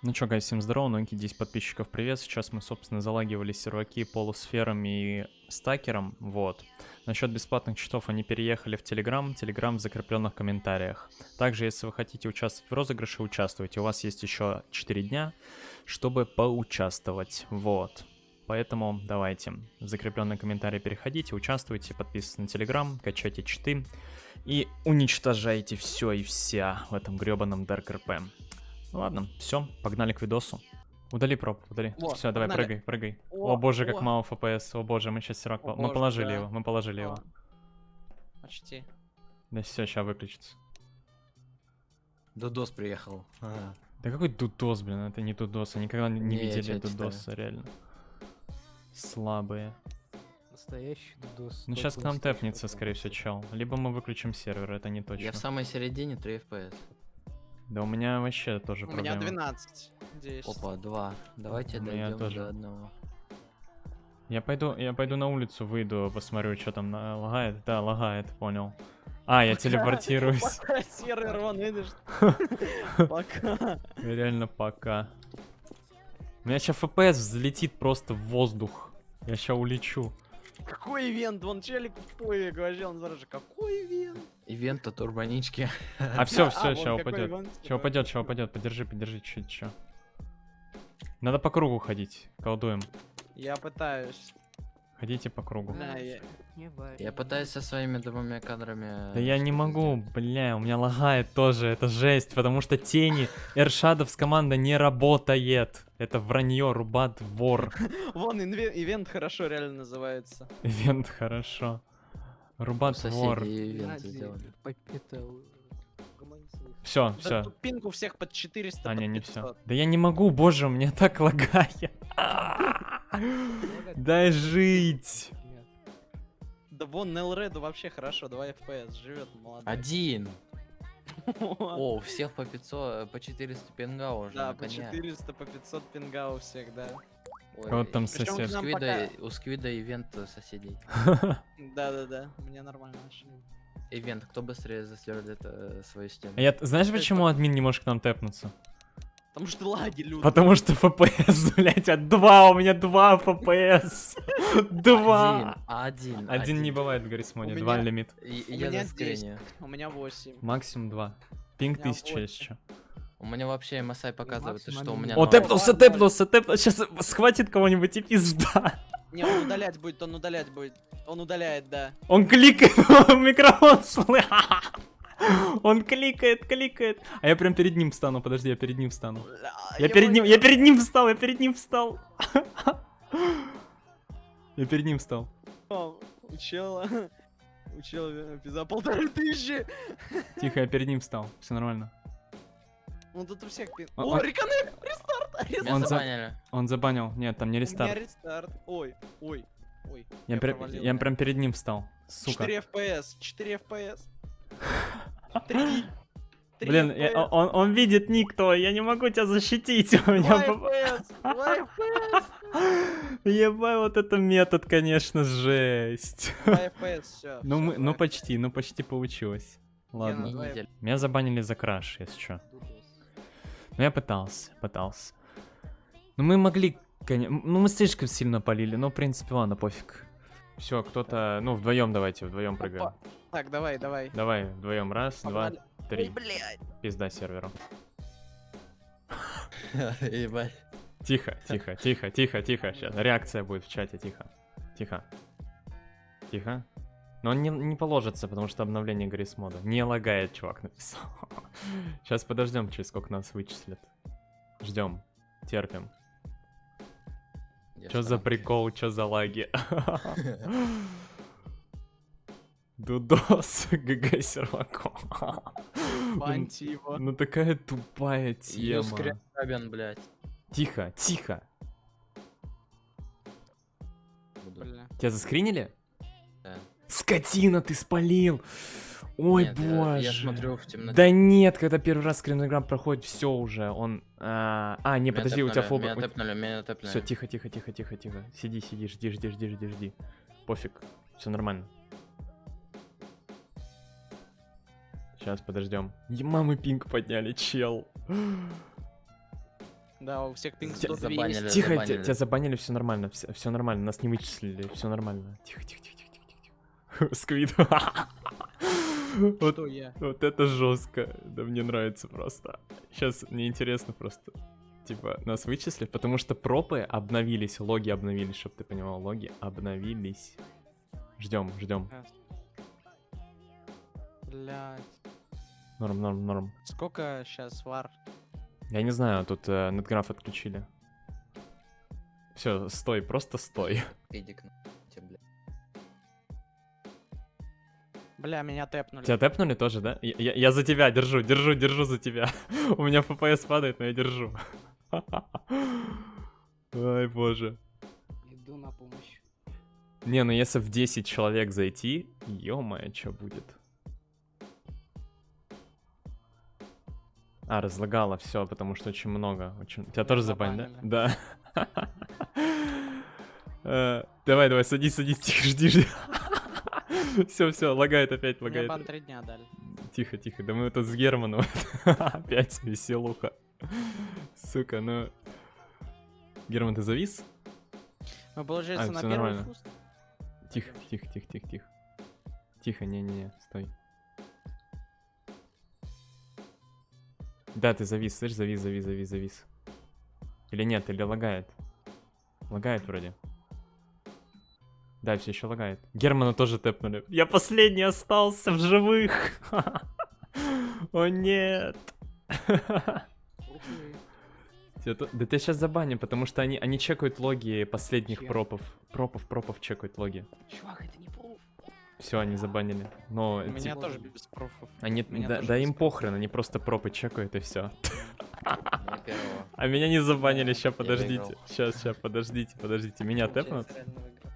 Ну чё, гайс, всем здорово, новенький 10 подписчиков, привет. Сейчас мы, собственно, залагивали серваки полусфером и стакером, вот. Насчет бесплатных читов они переехали в Телеграм, Телеграм в закрепленных комментариях. Также, если вы хотите участвовать в розыгрыше, участвуйте. У вас есть еще 4 дня, чтобы поучаствовать, вот. Поэтому давайте в закрепленные комментарии переходите, участвуйте, подписывайтесь на Телеграм, качайте читы и уничтожайте все и вся в этом гребаном Dark RP. Ну ладно, все, погнали к видосу. Удали проб, удали. Во, все, давай, погнали. прыгай, прыгай. О, О, боже, как о. мало FPS. О боже, мы сейчас сирак. О Мы боже, положили да. его, мы положили его. А, Почти. Да все, сейчас выключится. Дудос приехал. Ага. Да какой дудос, блин, это не дудос. Я никогда не, не видели дудоса, реально. Слабые. Настоящий дудос. Ну сейчас к нам тэпнется, скорее всего, чел. Либо мы выключим сервер, это не точно. Я в самой середине 3 FPS. Да у меня вообще тоже У меня проблема. 12. 10. Опа, 2. Давайте У меня дойдем тоже. до одного. Я пойду, я пойду на улицу, выйду, посмотрю, что там на- лагает. Да, лагает, понял. А, я телепортируюсь. Пока сервер, вон, видишь? Пока. Реально пока. У меня сейчас FPS взлетит просто в воздух. Я сейчас улечу. Какой ивент? Вон челик в пове говорил, он сразу же, какой ивент? Ивента турбонички. А все, все, вон сейчас упадет. ивент, Сейчас типа. упадет, сейчас упадет. Подержи, подержи, чуть чуть Надо по кругу ходить. Колдуем. Я пытаюсь. Ходите по кругу. Да, я-. Я пытаюсь со своими двумя кадрами... Да я не могу, бля, у меня лагает тоже, это жесть, потому что тени, Эршадовс команда не работает. Это вранье, рубат, вор. Вон ивент хорошо реально называется. Ивент хорошо. Рубат, вор. угомонись своих. Все, все. тут пинг у всех под 400, А, не, не 500. все. Да я не могу, боже, у меня так лагает. Дай жить. Нет. Да вон Нелреду вообще хорошо, 2 FPS, живет молодой. Один. О, у всех по 500, по 400 пинга уже. Да, по коня. 400, по 500 пинга у всех, да. Ой, Вот там сосед. У Сквида, у Сквида ивент э, соседей. Да-да-да, мне нормально вообще. Ивент, кто быстрее засверлит э, свою стену. А я, знаешь, почему админ не может к нам тэпнуться? Потому что лаги люди. Потому что FPS, блять, от 2, у меня 2 FPS. 2. Один, один. Не бывает в 2 меня- лимит. Я за. У меня 8. Максимум 2. Пинг У меня 1000 есть восемь. еще. У меня вообще MSI показывает, что у меня... О, тэпнулся, тэпнулся, тэпнулся. Сейчас схватит кого-нибудь и пизда. Не, он удалять будет, он удалять будет. Он удаляет, да. Он кликает, микрофон слы- Он кликает, кликает. А я прям перед ним встану, подожди, я перед ним встану. Я перед ним, я перед ним встал, я перед ним встал. Я перед ним встал. О, У чела... У чела э, за полторы тысячи. Тихо, я перед ним встал. Все нормально. Ну тут у всех пин. Он- О, он- реконнект! Рестарт! Он за-. Он забанил. Нет, там не У меня рестарт. рестарт. Ой, ой, ой. Я, я да. прям перед ним встал. Сука. 4 FPS, 4 FPS. 3. Блин, я- он, он видит ник твой, я не могу тебя защитить. У меня 2 поп- FPS, 2 FPS, Ебай, вот это метод, конечно, жесть. 2 FPS, все. Ну, мы, ну почти, ну почти получилось. Ладно. ну. Меня забанили за краш, если что. Дудос. Ну я пытался, пытался. Ну мы могли, конечно, ну мы слишком сильно полили, но в принципе ладно, пофиг. Все, кто-то, ну вдвоем давайте, вдвоем прыгаем. Так, давай, давай. Давай, вдвоем, раз, Погнали. два, Ой, три. блядь. Пизда серверу. Ебать. Тихо, тихо, тихо, тихо, тихо. Сейчас реакция будет в чате, тихо. Тихо. Тихо. Но он не, не положится, потому что обновление Грейс мода. Не лагает, чувак написал. Сейчас подождем, через сколько нас вычислят. Ждем. Терпим. Я Чё за прикол, чё за лаги? Дудос, ГГ серваком. Баньте его. Ну такая тупая тема. скрябин, блядь. Тихо, тихо. Бля. Тебя заскринили? Да. Скотина, ты спалил! Ой, Нет, я- боже. Я смотрю в темноте. Да нет, когда первый раз скринограмм проходит, все уже, он... А, а, не, Меня подожди, у тебя фоба... Меня тэпнули, меня тэпнули. Все, тихо, тихо, тихо, тихо, тихо. Сиди, сиди, жди, жди, жди, жди, жди. Пофиг, все нормально. Сейчас подождем. Мамы пинг подняли, чел. Да, у всех пинг Тебя 100 забанили. 200. Тихо, забанили. те- тебя забанили, все нормально, все, нормально, нас не вычислили, все нормально. Тихо, тихо, тихо, тихо, тихо, тихо. Сквид. Вот, я? вот это жестко. Да мне нравится просто. Сейчас мне интересно просто. Типа, нас вычислили, потому что пропы обновились, логи обновились, чтобы ты понимал, логи обновились. Ждем, ждем. Блять. Норм, норм, норм. Сколько сейчас вар? Я не знаю, тут э, нетграф отключили. Все, стой, просто стой. Эдик, на тебе, бля. Бля, меня тэпнули. Тебя тэпнули тоже, да? Я, я- я за тебя держу, держу, держу за тебя. У меня FPS падает, но я держу. Ай, боже. Иду на помощь. Не, ну если в 10 человек зайти, ё-моё, что будет? А, разлагало все, потому что очень много. Очень... Тебя тоже забанили, да? Да. Э, Давай, давай, садись, садись, тихо, жди, жди. Все, все, лагает опять, Мне лагает. бан 3 дня дали. Тихо, тихо, да мы тут с Германом. Опять веселуха. Сука, ну... Герман, ты завис? Мы, получается, А, на первый нормально. Тихо, тихо, тихо, тихо, тихо. Тихо, не-не-не, стой. Да, ты завис, слышь, завис, завис, завис, завис. Или нет, или лагает. Лагает вроде. Да, все еще лагает. Германа тоже тэпнули. Я последний остался в живых. О нет. Ты. Да тебя сейчас забаним, потому что они, они чекают логи последних пропов. Пропов, пропов чекают логи. Чувак, это не. Все, они забанили. Но У меня типа, тоже без пруфов. они, меня да, тоже да без им похрен, они просто пропы чекают и все. А меня не забанили, сейчас подождите. Сейчас, сейчас, подождите, подождите. Меня тэпнут?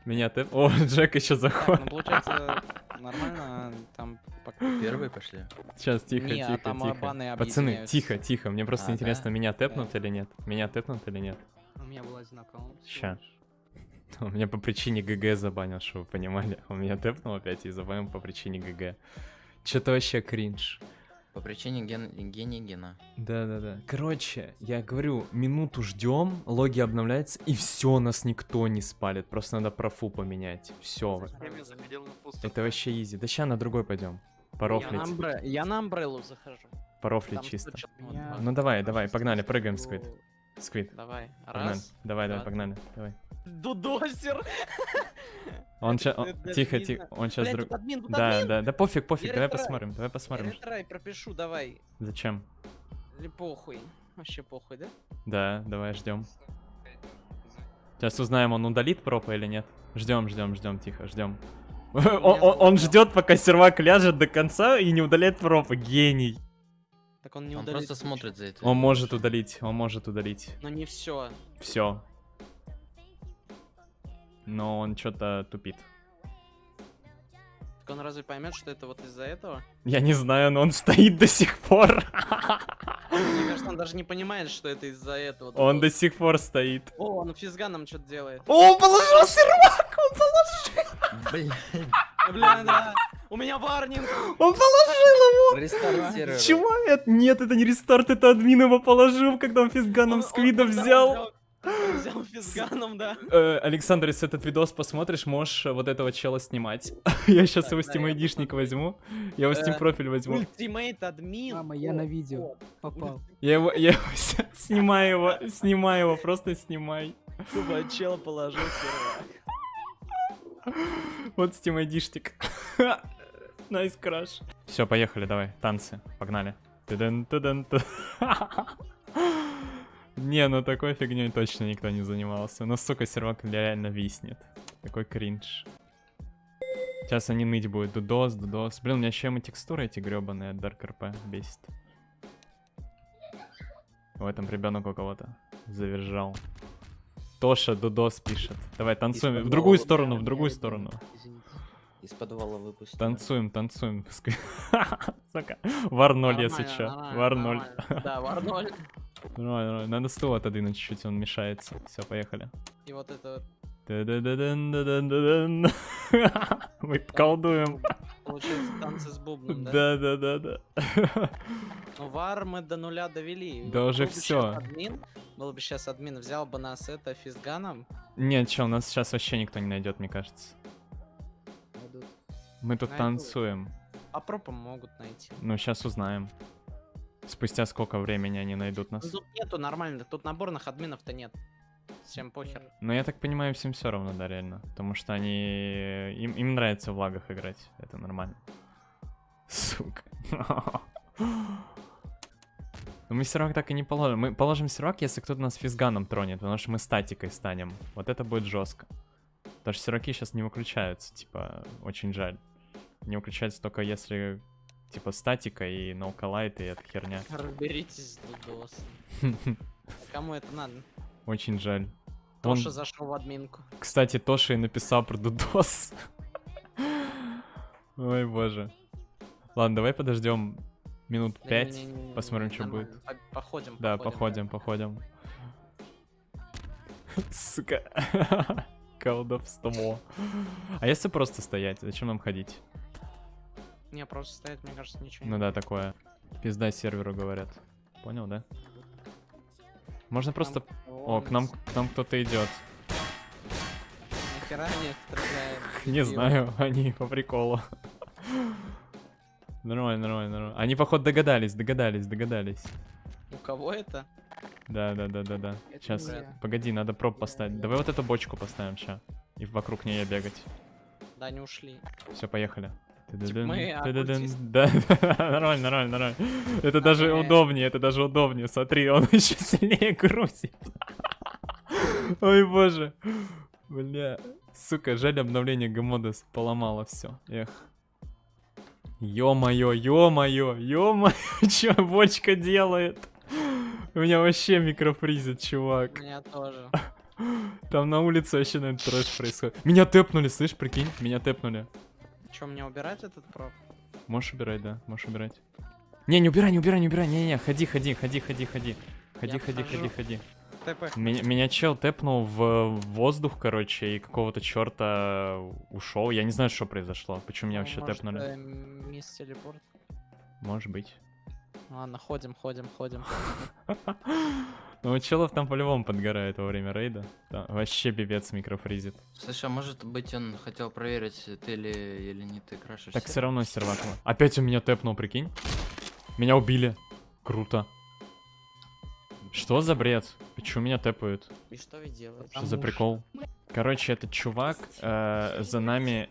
Меня тэп... О, Джек еще Так, заходит. ну получается, нормально, там... пока- Первые пошли? Сейчас, тихо, Не, а тихо, там тихо. Пацаны, тихо, тихо. Мне просто А, интересно, да? меня тэпнут или нет? Меня тэпнут или нет? У меня был один аккаунт. лишь. У меня по причине ГГ забанил, чтобы вы понимали. У меня тэпнул опять и забанил по причине ГГ. Что-то вообще кринж. По причине ген... гения гена. Да-да-да. Короче, я говорю, минуту ждем, логи обновляются, и все, нас никто не спалит. Просто надо профу поменять. Все. Это вообще изи. Да ща на другой пойдем. Я на, Порофлить. амбре- я на амбреллу захожу. Порофлить Там чисто. 100 чё- Меня Ну давай, давай, что погнали, прыгаем, было- Сквид. Давай. Погнали. Раз. Давай, давай, два, погнали. Давай. Дудосер. Он даже Тихо, тихо. Он сейчас друг... Да, да, да пофиг, пофиг, Я давай посмотрим, давай Я посмотрим. ретрай пропишу, давай. Зачем? Или похуй. Вообще похуй, да? Да, давай ждем. Сейчас узнаем, он удалит пропа или нет. Ждем, ждем, ждем, тихо, ждем. Он, он- он ждет, пока сервак ляжет до конца и не удаляет пропа. Гений. Так он не Он удалит. просто ничего. смотрит за это. Он может удалить, он может удалить. Но не все. Все. Но он что-то тупит. Так он разве поймет, что это вот из-за этого? Я не знаю, но он стоит до сих пор. Мне кажется, он даже не понимает, что это из-за этого. Он до сих пор стоит. О, он физганом что-то делает. О, он положил сервак! Он положил! Блин, Бля, да. У меня варнинг. Он положил его! Рестарт сервера. Чего это? Нет, это не рестарт, это админ его положил, когда он физганом Он- сквида взял. Взял физганом, да. Э, Александр, если этот видос посмотришь, можешь вот этого чела снимать. Я сейчас Так, его да, Steam посмотрю. возьму. Я его Steam Э, профиль возьму. Ultimate админ. Мама, я О, на видео. о, Попал. Я его, я его снимаю его, снимай его, просто снимай. Тупо чел положил сервак. Вот Steam. Nice crash. Все, поехали, давай, танцы, погнали. Не, ну такой фигней точно никто не занимался. Ну, сука, сервак реально виснет. Такой кринж. Сейчас они ныть будут. Дудос, дудос. Блин, у меня еще ему текстуры эти гребаные от Dark RP бесит. В этом ребенок у кого-то завержал. Тоша Дудос пишет. Давай, танцуем. В другую сторону, в другую сторону. Из подвала выпустили. Танцуем, танцуем. Сука. Вар 0, если Нормально, чё. нормально, Вар 0. нормально. Да, вар 0. Нормально, нормально. Надо стул отодвинуть чуть-чуть, он мешается. Все, поехали. И вот это. Мы колдуем. получается танцы с бубном, да? Да-да-да-да. Ну, вар мы до нуля довели. Да уже всё. Админ, был бы сейчас админ, взял бы нас это физганом. Нет, чел, нас сейчас вообще никто не найдет, мне кажется. Мы тут Найдут. танцуем. По пропам могут найти. Ну, сейчас узнаем. Спустя сколько времени они найдут Ну, нас. тут нету нормально, тут наборных админов-то нет. Всем похер. Но я так понимаю, всем все равно, да, реально. Потому что они... Им, им нравится в лагах играть. Это нормально. Сука. Но мы сервак так и не положим. Мы положим сервак, если кто-то нас физганом тронет, потому что мы статикой станем. Вот это будет жестко. Потому что серваки сейчас не выключаются, типа, очень жаль. Не выключаются только если, типа, статика и ноукалайт и эта херня. Разберитесь, Дудос. Кому это надо? Очень жаль. Он- Тоша зашел в админку. Кстати, Тоша и написал про Дудос. Ой, боже. Ладно, давай подождем минут Да пять. посмотрим, нормально. будет. По- Походим, Да, походим, походим. Сука. Колдовство. А если просто стоять? Зачем нам ходить? Не, просто стоять, мне кажется, ничего Ну не да, такое. Пизда серверу говорят. Понял, да? Можно просто... О, к нам, к нам кто-то идет. Нахера они стреляют? Не знаю, они по приколу. Нормально, нормально, нормально. Они, походу, догадались, догадались, догадались. У кого это? Да, да, да, да, да. Это Сейчас, не я. погоди, надо проб поставить. Давай вот эту бочку поставим ща. И вокруг нее бегать. Да, они ушли. Все, поехали. Мы оккультисты. Да, нормально, нормально, нормально. Это даже Ага. удобнее, это даже удобнее. Смотри, он еще сильнее грузит. Ой, боже. Бля. Сука, жаль, обновление Гамодес поломало все. Эх. Ё-моё, ё-моё, ё-моё, чё бочка делает? У меня вообще микрофризит, У чувак. меня тоже. Там на улице вообще, наверное, трэш происходит. Меня тэпнули, слышь, прикинь, меня тэпнули. Че, мне убирать этот проф? Можешь убирать, да, можешь убирать. Не, не убирай, не убирай, не убирай, не-не, ходи, ходи, ходи, ходи, ходи. Ходи, Я ходи, ходи, ходи. ТП. Меня, меня чел тэпнул в воздух, короче, и какого-то черта ушел. Я не знаю, что произошло. Почему меня вообще Ну, Может, тэпнули? э, Мисс телепорт. Может быть. Ладно, ходим, ходим, ходим. Ну, у челов там по-любому подгорает во время рейда. Там вообще пипец микрофризит. Слушай, а может быть он хотел проверить, ты ли или не ты крашишься? Так все равно сервак. Опять он меня тэпнул, прикинь. Меня убили. Круто. Что за бред? Почему меня тэпают? И что вы делаете? Что за прикол? Короче, этот чувак э, за нами.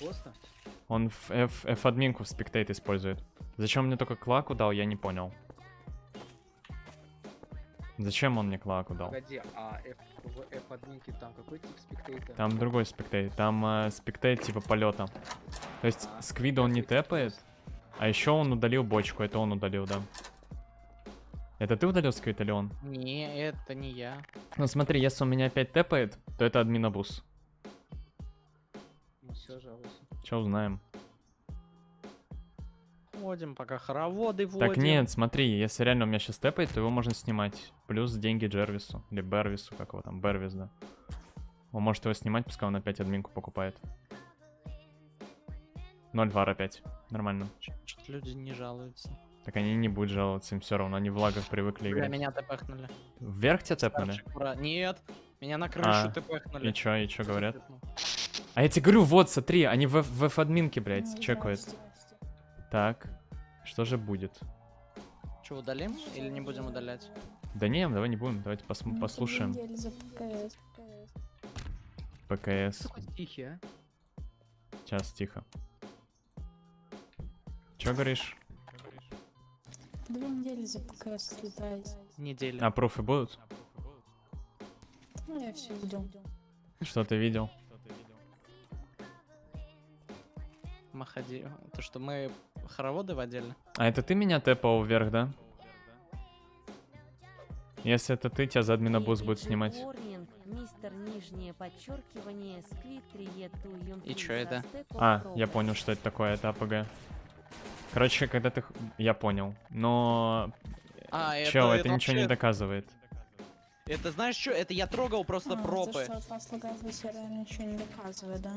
Госта? Он F-админку в спектейт использует. Зачем мне только клаку дал, я не понял. Зачем он мне клаку дал? Погоди, а F, в F админке там какой тип спектейта? Там другой спектейт. Там э, спектейт типа полета. То есть А, сквида он не тэпает, а еще он удалил бочку. Это он удалил, да. Это ты удалил сквид или он? Не, это не я. Ну смотри, если он меня опять тэпает, то это админобус. Ну все, жалуйся. Че узнаем? Ходим, пока хороводы водим. Так нет, смотри, если реально у меня сейчас тэпает, то его можно снимать. Плюс деньги Джервису. Или Бервису, как его там, Бервис, да. Он может его снимать, пускай он опять админку покупает. 0 вар опять. Нормально. Что-то люди не жалуются. Так они не будут жаловаться, им все равно, они в лагах привыкли Бля, играть. меня тпхнули. Вверх тебя тэпнули? Ура. Нет, меня на крышу А, тпхнули. И чё, и чё говорят? А я тебе говорю, вот, смотри, они в, в F-админке, блядь, чекают. Так, что же будет? Че, удалим или не будем удалять? Да не, давай не будем, давайте пос- послушаем. ПКС. Такой тихий, а? Сейчас, тихо. Чё говоришь? Две недели за ПКС слетает. Недели. А пруфы будут? Ну, я все видел. Что ты видел? Маходи. То, что мы хороводы водили? А это ты меня тэпал вверх, да? Если это ты, тебя за админобус будет снимать. Мистер нижнее подчеркивание, сквит, триету, И чё это? А, я понял, что это такое, это АПГ. Короче, когда ты... Я понял. Но... А, это, Чел, это, ничего не доказывает. Это знаешь что? Это я трогал просто А, пропы. То, что от вас лагает, реально ничего не доказывает, да?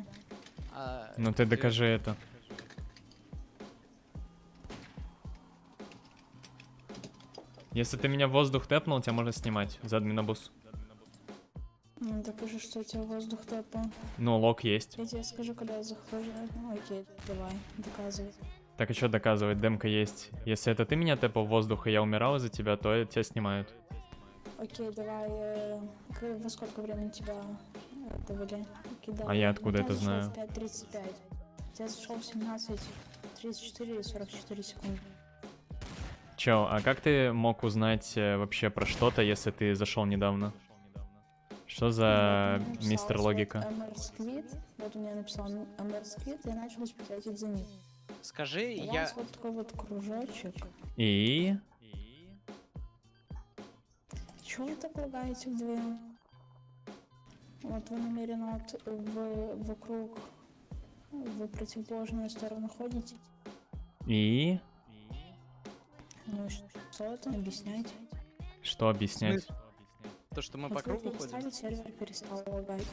А, Ну ты докажи это. Если ты меня в воздух тэпнул, тебя можно снимать за админобус. Ну, докажи, что у тебя воздух тэпал. Ну, лог есть. Я тебе скажу, когда я захожу. Ну, окей, давай, доказывай. Так что доказывать, демка есть. Если это ты меня тэпал в воздух, и я умирал из-за тебя, то тебя снимают. Окей, давай, э, во сколько времени тебя э, довели? Окей, А я откуда это знаю? в 5.35. Я зашел в 17, 34 и 44 секунды. Чел, а как ты мог узнать э, вообще про что-то, если ты зашел недавно? Что за мне мистер логика? Squid, вот у меня написал Squid, и я начал спекулировать за них. Скажи, У я... вас вот такой вот кружочек. И... Чего вы так лагаете вдвоем? Вот вы намеренно вот в, вокруг в противоположную сторону ходите. И... Ну что это? Объясняйте. Что объяснять? То, что мы по кругу ходим. сервер перестал лагать.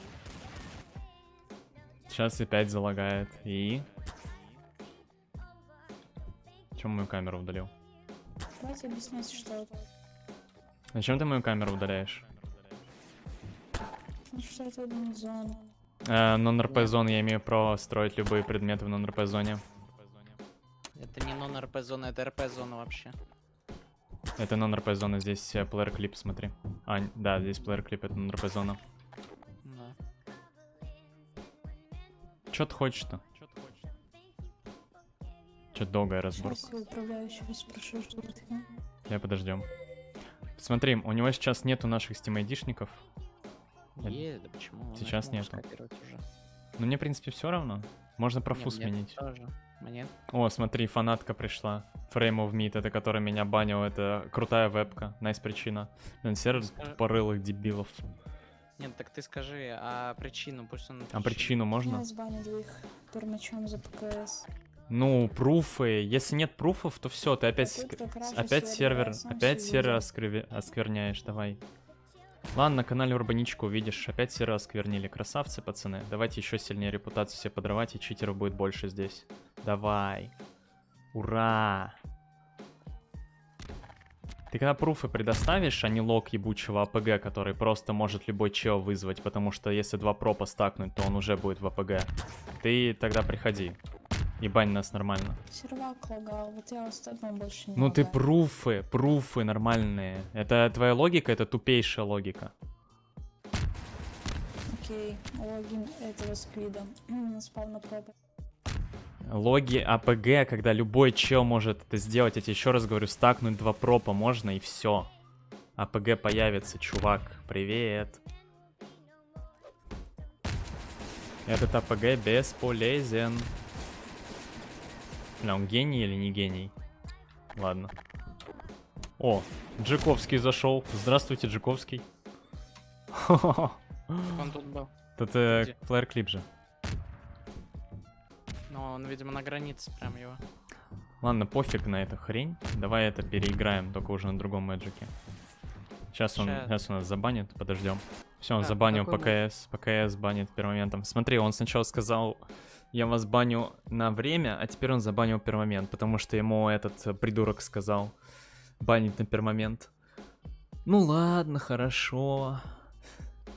Сейчас опять залагает. И... Чем мою камеру удалил? Давайте объяснять, что это. Зачем ты мою камеру удаляешь? Ну что это зона? Э, Non-RP зон, я имею право строить любые предметы в non-RP зоне. Нон-РП зона, это РП зона вообще. Это non-RP зона, здесь э, player клип, смотри. А, да, здесь player клип, это non-RP зона. Да. Чё ты хочешь-то? Чё долгая разборка? Сейчас я управляющего спрошу, что. Я подождем. Смотри, у него сейчас нету наших стимайдишников. Это- Е, да почему? Сейчас нету. Но мне, в принципе, все равно. Можно профу Не, мне сменить. тоже. Мне О, смотри, фанатка пришла. Frame of Meat, это который меня банил, это крутая вебка. Найс причина. Блин, сервер Скажи- порылых дебилов. Нет, так ты скажи, а причину, пусть он... А причину можно? Я сбаню их пермачом за ПКС. Ну, пруфы. Если нет пруфов, то все, ты опять, А тут опять сервер, опять сервер оскрыви- оскверняешь, давай. Ладно, на канале Урбаничку увидишь, опять сервер осквернили. Красавцы, пацаны. Давайте еще сильнее репутацию себе подрывать, и читеров будет больше здесь. Давай. Ура! Ты когда пруфы предоставишь, а не лог ебучего АПГ, который просто может любой чел вызвать, потому что если два пропа стакнуть, то он уже будет в АПГ. Ты тогда приходи. И бань нас нормально. Сервак лагал, вот я остальном больше не Ну ты лагаю. пруфы, пруфы нормальные. Это твоя логика, это тупейшая логика. Окей, логин этого сквида. Спал на пробу. Логи АПГ, когда любой чел может это сделать. Я тебе еще раз говорю, стакнуть два пропа можно и все. АПГ появится, чувак. Привет. Этот АПГ бесполезен. Бля, он гений или не гений? Ладно. О, Джековский зашел. Здравствуйте, Джековский. Он тут был. Где? флэр клип же. Но он, видимо, на границе прям его. Ладно, пофиг на эту хрень. Давай это переиграем, только уже на другом мэджике. Сейчас он, сейчас он нас забанит, подождем. Все, он А, забанил ПКС. ПКС банит пермоментом. Смотри, он сначала сказал, я вас баню на время, а теперь он забанил пермомент, потому что ему этот э, придурок сказал банить на пермомент. Ну ладно, хорошо.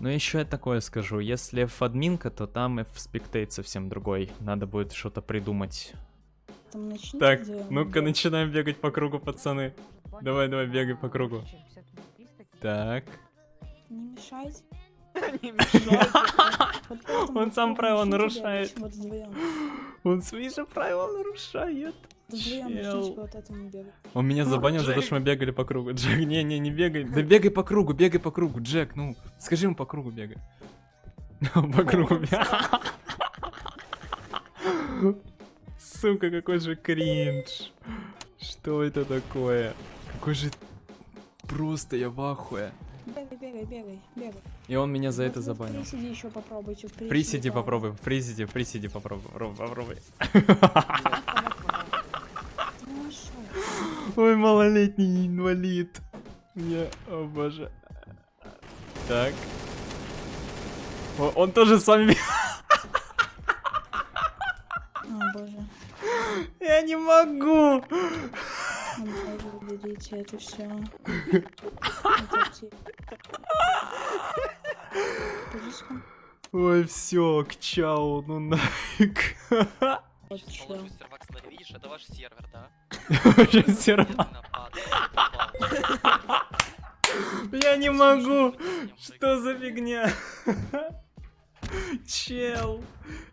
Но еще я такое скажу, если в админка, то там и в спектейт совсем другой. Надо будет что-то придумать. Так, ну-ка начинаем бегать по кругу, пацаны. Давай, давай, бегай по кругу. Так. Не мешайте. Он сам правила нарушает. Он свои же правила нарушает. Чел. вот этому бегать. Он меня забанил за то, что мы бегали по кругу. Джек, не-не, не бегай. Да бегай по кругу, бегай по кругу. Джек, ну, скажи ему по кругу бегай. По кругу бегай. Сука, какой же кринж. Что это такое? Какой же... Просто я в ахуе. Бегай, бегай, бегай, бегай. И он меня за Вот это вы в забанил. Присиди еще попробуйте. в Присиди право. попробуй, в присиди попробуй, попробуй, попробуй. Ой, малолетний инвалид. Мне, о боже. Так. О, он тоже с вами... О, боже. Я не могу. Уберите это все. Ой, все, к чау, ну нафиг. Вот. Мистер Вакснер, видишь, это ваш сервер, да? Я не могу. Что за фигня? Чел.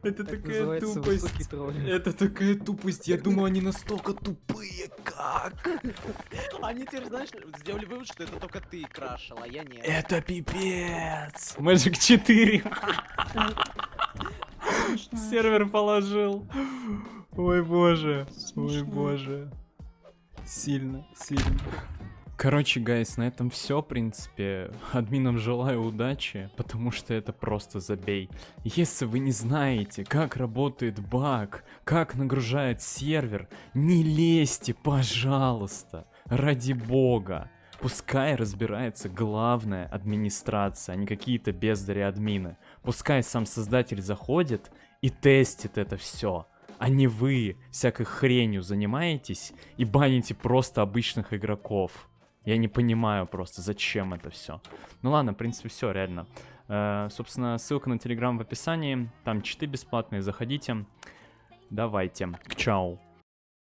Это такая тупость. Это такая тупость. Я думал, они настолько тупые. Как? Они теперь, знаешь, сделали вывод, что это только ты крашил, а я нет. Это пипец. Magic 4. Сервер положил. Ой боже. Ой боже. Сильно, сильно. Короче, гайс, на этом все, в принципе. Админам желаю удачи, потому что это просто забей. Если вы не знаете, как работает баг, как нагружает сервер, не лезьте, пожалуйста, ради бога. Пускай разбирается главная администрация, а не какие-то бездари админы. Пускай сам создатель заходит и тестит это все. А не вы всякой хренью занимаетесь и баните просто обычных игроков. Я не понимаю просто, зачем это все. Ну ладно, в принципе, все, реально. Э, собственно, ссылка на Телеграм в описании. Там читы бесплатные, заходите. Давайте. К чау.